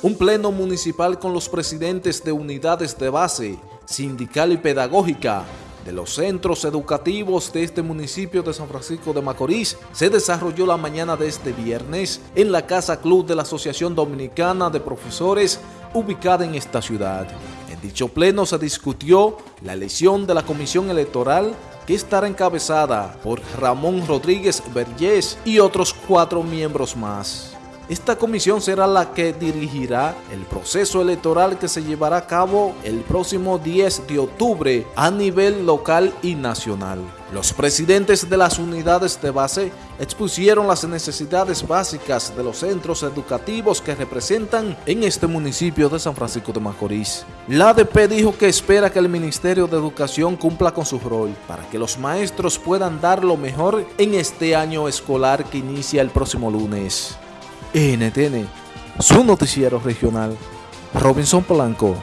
Un pleno municipal con los presidentes de unidades de base, sindical y pedagógica de los centros educativos de este municipio de San Francisco de Macorís se desarrolló la mañana de este viernes en la Casa Club de la Asociación Dominicana de Profesores ubicada en esta ciudad. En dicho pleno se discutió la elección de la Comisión Electoral que estará encabezada por Ramón Rodríguez Vergés y otros cuatro miembros más. Esta comisión será la que dirigirá el proceso electoral que se llevará a cabo el próximo 10 de octubre a nivel local y nacional. Los presidentes de las unidades de base expusieron las necesidades básicas de los centros educativos que representan en este municipio de San Francisco de Macorís. La ADP dijo que espera que el Ministerio de Educación cumpla con su rol para que los maestros puedan dar lo mejor en este año escolar que inicia el próximo lunes. NTN, su noticiero regional. Robinson Polanco.